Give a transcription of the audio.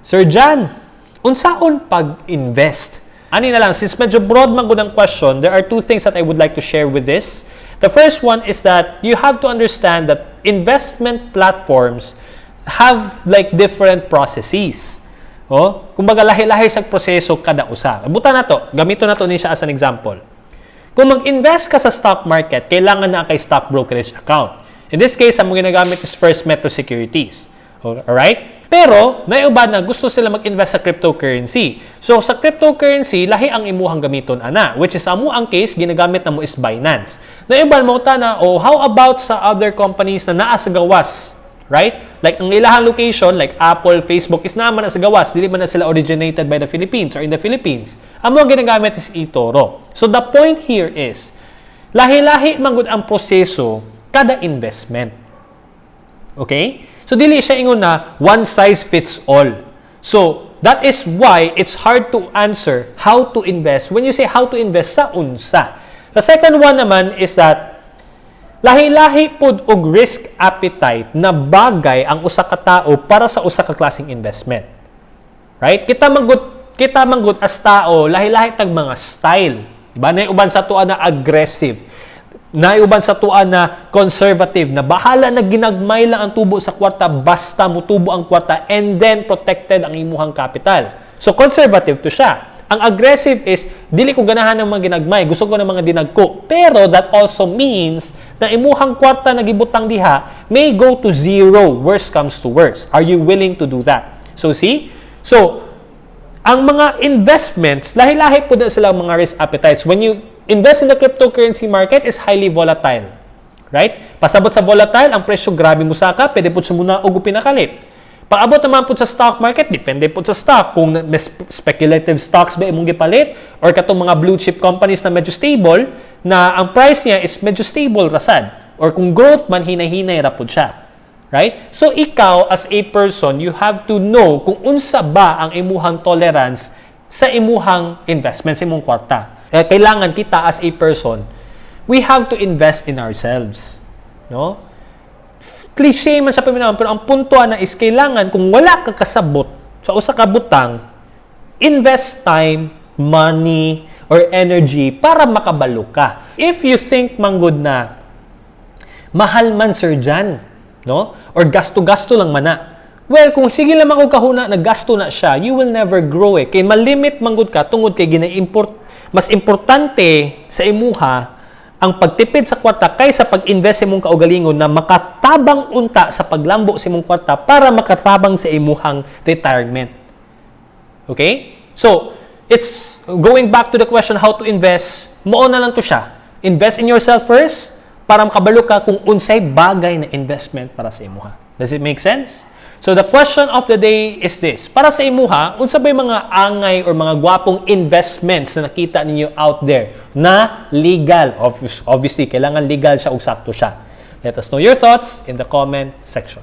Sir Jan, unsaon pag-invest? Ani na lang, since medyo broad man ang question, there are two things that I would like to share with this. The first one is that you have to understand that investment platforms have like different processes. Oh, kumbaga lahi-lahi sa proseso kada usa. Buta na to, gamito na to ni siya as an example. Kung mag-invest ka sa stock market, kailangan na kay stock brokerage account. In this case, ang ginagamit is First Metro Securities. Alright? Pero, naiuba na gusto sila mag-invest sa cryptocurrency. So, sa cryptocurrency, lahi ang imuhang gamiton ana, which is amo ang case, ginagamit na mo is Binance. Naiuban mo ta na, oh, how about sa other companies na naa sa gawas? Right? Like, ang ilahang location, like Apple, Facebook, is naman na sa gawas. Dili man na sila originated by the Philippines or in the Philippines. Amo ang ginagamit is eToro. So, the point here is, lahi-lahi mangud ang proseso kada investment. Okay? So, dili siya ingon na one size fits all. So, that is why it's hard to answer how to invest when you say how to invest sa unsa. The second one naman is that lahi-lahi pud og risk appetite na bagay ang usa ka tawo para sa usa ka klaseng investment. Right? Kita manggut kita manggut as tao, lahi-lahi tag mga style. Diba? Na uban sa tuwa na aggressive Naiuban sa tuan na conservative na bahala na ginagmay lang ang tubo sa kwarta basta mutubo ang kwarta and then protected ang imuhang capital. So conservative to siya. Ang aggressive is dili ko ganahan ng mga ginagmay, gusto ko ng mga dinagko. Pero that also means na imuhang kwarta na gibutang diha may go to zero worst comes to worst. Are you willing to do that? So see? So ang mga investments, lahi-lahi po na sila mga risk appetites. When you invest in the cryptocurrency market is highly volatile. Right? Pasabot sa volatile, ang presyo grabe mo saka, pwede po sumuna og pinakalit. Pag-abot naman po sa stock market, depende po sa stock. Kung speculative stocks ba imong gipalit or katong mga blue chip companies na medyo stable, na ang price niya is medyo stable rasad. Or kung growth man, hinay-hinay ra po siya. Right? So ikaw as a person, you have to know kung unsa ba ang imuhang tolerance sa imuhang investment sa imong kwarta eh, kailangan kita as a person, we have to invest in ourselves. No? Cliche man sa paminawan, pero ang puntuan na is kailangan kung wala ka kasabot sa usa ka butang, invest time, money, or energy para makabalo ka. If you think manggod na mahal man sir Jan, no? Or gasto-gasto lang man na. Well, kung sige lang ako kahuna, naggasto na siya, you will never grow eh. Kay malimit manggod ka tungod kay gina-import mas importante sa imuha ang pagtipid sa kwarta kaysa pag-invest sa imong kaugalingon na makatabang unta sa paglambo sa imong kwarta para makatabang sa imuhang retirement. Okay? So, it's going back to the question how to invest, mo na lang to siya. Invest in yourself first para makabalo ka kung unsay bagay na investment para sa imuha. Does it make sense? So the question of the day is this. Para sa imuha, unsa ba mga angay or mga gwapong investments na nakita ninyo out there na legal? Obviously, kailangan legal siya ug sakto siya. Let us know your thoughts in the comment section.